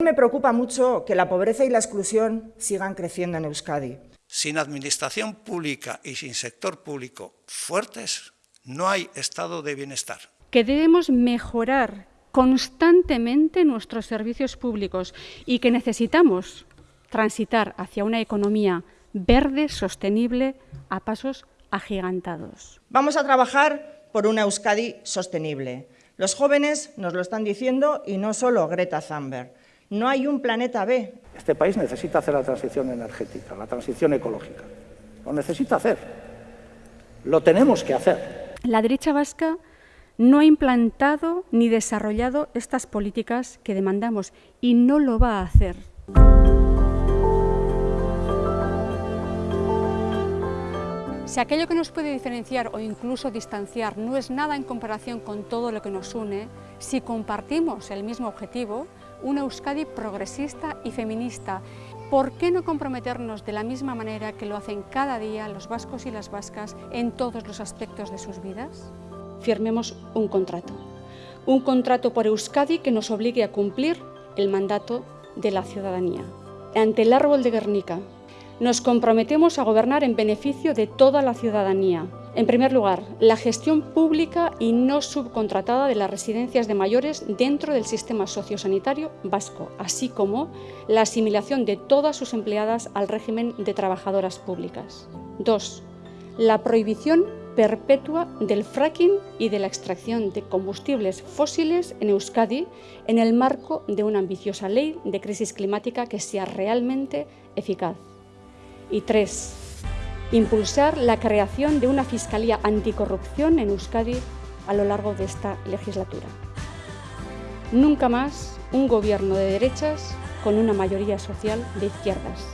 Me preocupa mucho que la pobreza y la exclusión sigan creciendo en Euskadi. Sin administración pública y sin sector público fuertes, no hay estado de bienestar. Que debemos mejorar constantemente nuestros servicios públicos y que necesitamos transitar hacia una economía verde, sostenible, a pasos agigantados. Vamos a trabajar por una Euskadi sostenible. Los jóvenes nos lo están diciendo y no solo Greta Thunberg. No hay un planeta B. Este país necesita hacer la transición energética, la transición ecológica. Lo necesita hacer. Lo tenemos que hacer. La derecha vasca no ha implantado ni desarrollado estas políticas que demandamos y no lo va a hacer. Si aquello que nos puede diferenciar o incluso distanciar no es nada en comparación con todo lo que nos une, si compartimos el mismo objetivo, una Euskadi progresista y feminista, ¿por qué no comprometernos de la misma manera que lo hacen cada día los vascos y las vascas en todos los aspectos de sus vidas? Firmemos un contrato, un contrato por Euskadi que nos obligue a cumplir el mandato de la ciudadanía. Ante el árbol de Guernica, nos comprometemos a gobernar en beneficio de toda la ciudadanía. En primer lugar, la gestión pública y no subcontratada de las residencias de mayores dentro del sistema sociosanitario vasco, así como la asimilación de todas sus empleadas al régimen de trabajadoras públicas. 2. La prohibición perpetua del fracking y de la extracción de combustibles fósiles en Euskadi en el marco de una ambiciosa ley de crisis climática que sea realmente eficaz. Y tres, impulsar la creación de una Fiscalía Anticorrupción en Euskadi a lo largo de esta legislatura. Nunca más un gobierno de derechas con una mayoría social de izquierdas.